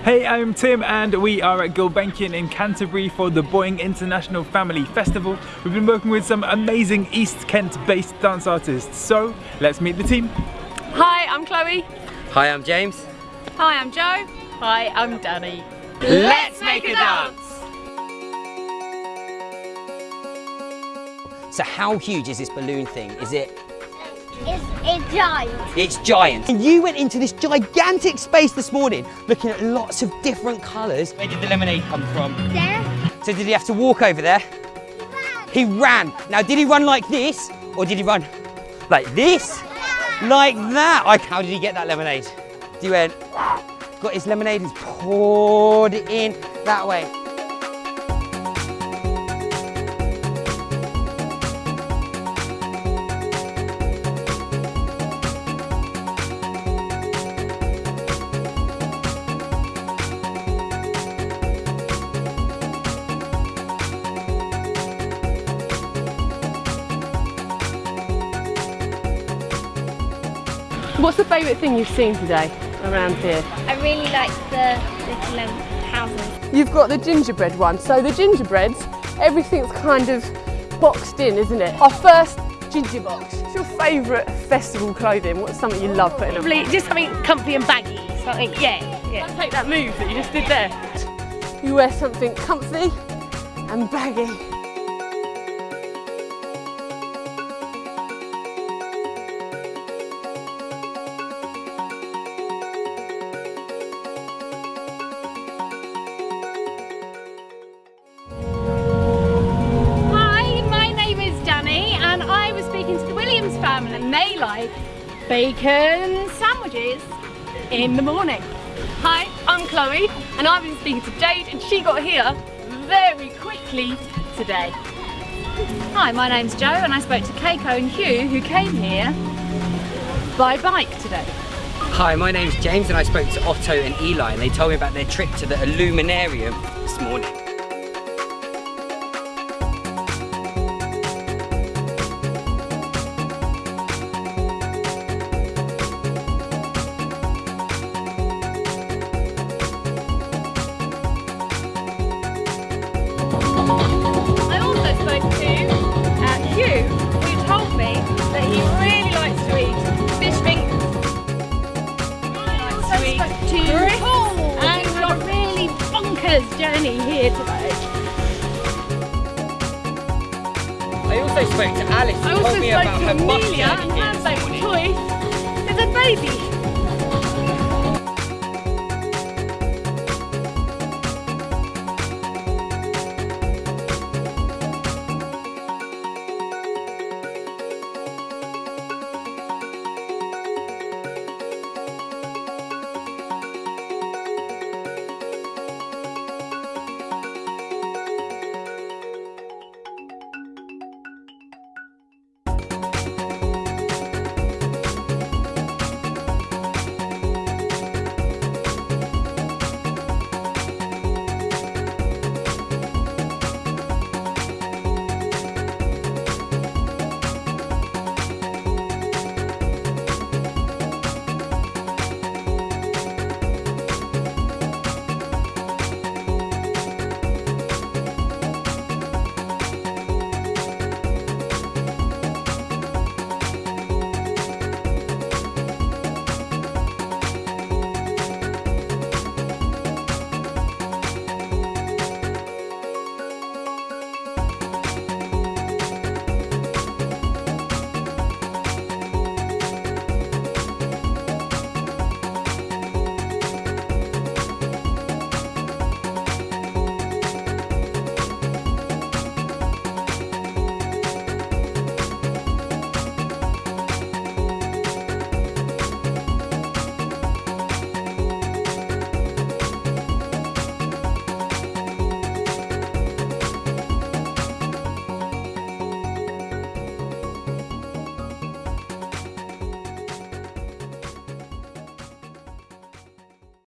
Hey, I'm Tim and we are at Gulbenkian in Canterbury for the Boeing International Family Festival. We've been working with some amazing East Kent based dance artists. So let's meet the team. Hi, I'm Chloe. Hi, I'm James. Hi, I'm Joe. Hi, I'm Danny. Let's make a dance! So how huge is this balloon thing? Is it It's, it's giant. It's giant. And you went into this gigantic space this morning looking at lots of different colours. Where did the lemonade come from? There. So did he have to walk over there? He ran. He ran. Now did he run like this or did he run like this? Like that? Like how did he get that lemonade? He went, got his lemonade and poured it in that way. What's the favourite thing you've seen today around here? I really like the little um, houses. You've got the gingerbread one. So the gingerbreads, everything's kind of boxed in, isn't it? Our first ginger box. What's your favourite festival clothing? What's something you love putting on? Probably just something comfy and baggy. Something, yeah, yeah. Take that move that you just did there. You wear something comfy and baggy. Bacon sandwiches in the morning. Hi, I'm Chloe, and I've been speaking to Jade, and she got here very quickly today. Hi, my name's Jo, and I spoke to Keiko and Hugh, who came here by bike today. Hi, my name's James and I spoke to Otto and Eli and they told me about their trip to the Illuminarium this morning. Here today. I also spoke to Alice I who also told me spoke about to Amelia, and here her this favourite morning. choice is a baby.